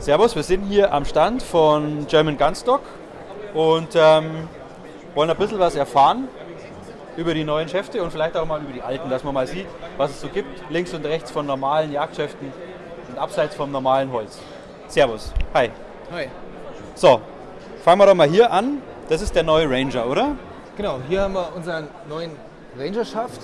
Servus, wir sind hier am Stand von German Gunstock und ähm, wollen ein bisschen was erfahren über die neuen Schäfte und vielleicht auch mal über die alten, dass man mal sieht, was es so gibt, links und rechts von normalen Jagdschäften und abseits vom normalen Holz. Servus, hi. Hi. So, fangen wir doch mal hier an. Das ist der neue Ranger, oder? Genau, hier haben wir unseren neuen Ranger-Schaft.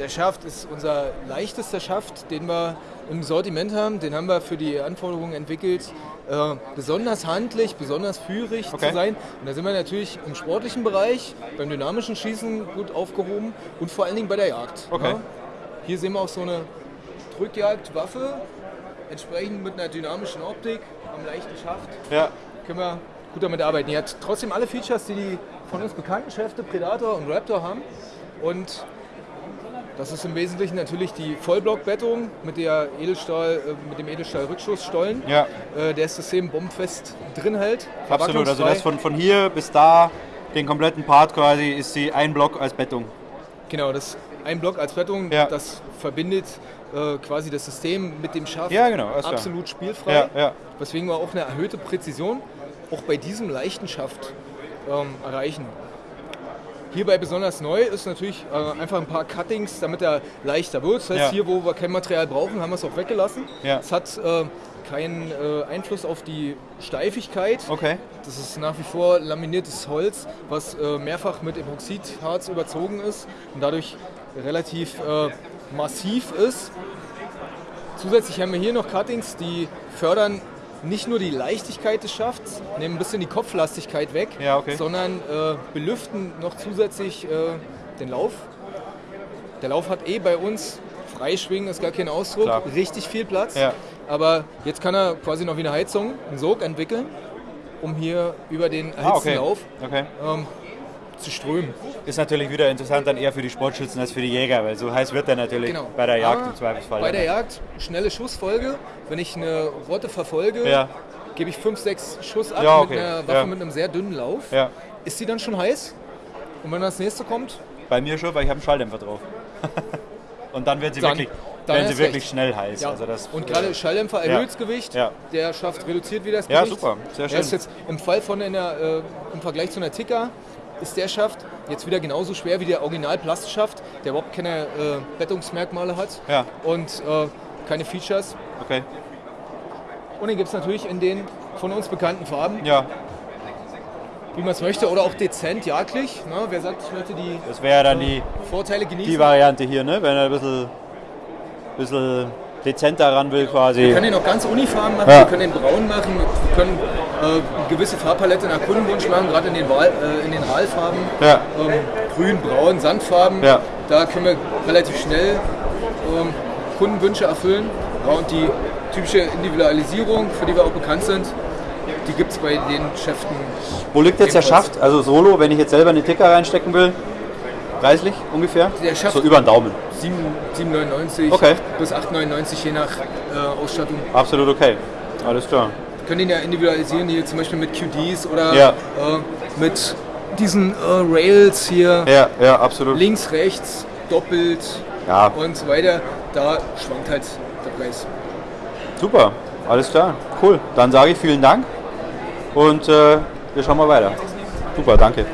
Der Schaft ist unser leichtester Schaft, den wir im Sortiment haben. Den haben wir für die Anforderungen entwickelt, äh, besonders handlich, besonders führig Okay. zu sein. Und da sind wir natürlich im sportlichen Bereich, beim dynamischen Schießen gut aufgehoben und vor allen Dingen bei der Jagd. Okay. Ja. Hier sehen wir auch so eine Drückjagdwaffe, entsprechend mit einer dynamischen Optik am leichten Schaft Ja. können wir gut damit arbeiten. Die hat trotzdem alle Features, die die von uns bekannten Schäfte Predator und Raptor haben. Und das ist im Wesentlichen natürlich die Vollblockbettung mit, der Edelstahl, äh, mit dem Edelstahl-Rückschussstollen, Ja, äh, der das System bombenfest drin hält. absolut. Also das von, von hier bis da, den kompletten Part quasi, ist sie ein Block als Bettung. Genau, das ein Block als Bettung, Ja. das verbindet äh, quasi das System mit dem Schaft Ja, genau, absolut spielfrei. Ja, ja. Weswegen wir auch eine erhöhte Präzision auch bei diesem leichten Schaft ähm, erreichen. Hierbei besonders neu ist natürlich äh, einfach ein paar Cuttings, damit er leichter wird. Das heißt, Ja. hier, wo wir kein Material brauchen, haben wir es auch weggelassen. Ja. Es hat äh, keinen äh, Einfluss auf die Steifigkeit. Okay. Das ist nach wie vor laminiertes Holz, was äh, mehrfach mit Epoxidharz überzogen ist und dadurch relativ äh, massiv ist. Zusätzlich haben wir hier noch Cuttings, die fördern nicht nur die Leichtigkeit des Schafts, nehmen ein bisschen die Kopflastigkeit weg, Ja, okay. sondern äh, belüften noch zusätzlich äh, den Lauf. Der Lauf hat eh bei uns Freischwingen, ist gar kein Ausdruck, Klar. richtig viel Platz. Ja. Aber jetzt kann er quasi noch wie eine Heizung einen Sog entwickeln, um hier über den erhitzten Ah, okay. Lauf okay. ähm, zu strömen. Ist natürlich wieder interessant dann eher für die Sportschützen als für die Jäger, weil so heiß wird er natürlich Genau. bei der Jagd Aber im Zweifelsfall. Bei der Jagd schnelle Schussfolge. Wenn ich eine Rotte verfolge, Ja. gebe ich 5, 6 Schuss ab Ja, okay. mit einer Waffe Ja. mit einem sehr dünnen Lauf. Ja, Ist sie dann schon heiß? Und wenn das nächste kommt, bei mir schon, weil ich habe einen Schalldämpfer drauf. Und dann wird sie Dann- wirklich, dann werden sie wirklich recht. schnell heiß. ja. Also das, und gerade Schalldämpfer ja. erhöht das Gewicht, Ja. der Schaft reduziert wieder das Ja, Gewicht. super, sehr Er ist schön. jetzt im Fall von einer, äh, im Vergleich zu einer Ticker, ist der Schaft jetzt wieder genauso schwer wie der Original-Plastschaft, der überhaupt keine äh, Bettungsmerkmale hat Ja. und äh, keine Features. Okay. Und den gibt es natürlich in den von uns bekannten Farben, Ja, wie man es möchte, oder auch dezent jagdlich. Ne? Wer sagt, ich möchte die das wäre dann die, Vorteile genießen? die Variante hier, ne? wenn er ein bisschen, bisschen dezenter ran will wir quasi. können den auch ganz uniform machen, Ja. wir können den braun machen, wir können äh, eine gewisse Farbpalette nach Kundenwunsch machen, gerade in den, Wahl, äh, in den Wahlfarben. Ja, Ähm, grün, braun, Sandfarben. Ja. Da können wir relativ schnell ähm, Kundenwünsche erfüllen. Und die typische Individualisierung, für die wir auch bekannt sind, die gibt es bei den Schäften. Wo liegt jetzt der. Schaft? Also Solo, wenn ich jetzt selber eine Ticker reinstecken will, preislich ungefähr? Der Schaft- so über den Daumen. 7 7,99 Okay. bis 8,99 je nach äh, Ausstattung. Absolut okay. Alles klar. Wir können den ja individualisieren, hier zum Beispiel mit QDs oder Ja. äh, mit diesen äh, Rails hier, Ja, ja, absolut. links, rechts, doppelt Ja, und so weiter. Da schwankt halt der Preis. super. Alles klar. Cool. Dann sage ich vielen Dank und äh, wir schauen mal weiter. Super, danke.